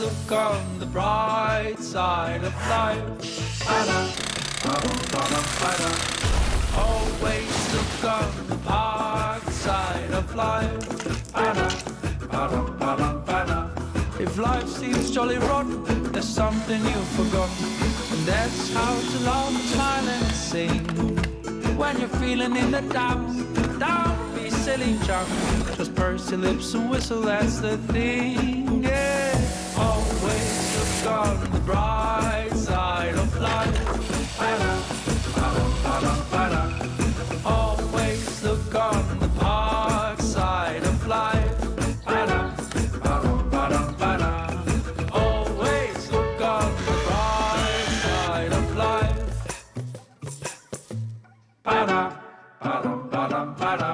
look on the bright side of life. Always look on the dark side of life. If life seems jolly rotten, there's something you've forgotten. And that's how to laugh, smile and sing. When you're feeling in the down, down, be silly chunk. Just purse your lips and whistle, that's the thing on the bright side of life. Ba-da, ba-da, ba-da, ba-da. Always look on the dark side of life. Ba-da, ba-da, ba-da, ba-da. Always look on the bright side of life. Ba-da, ba-da, ba-da, ba-da.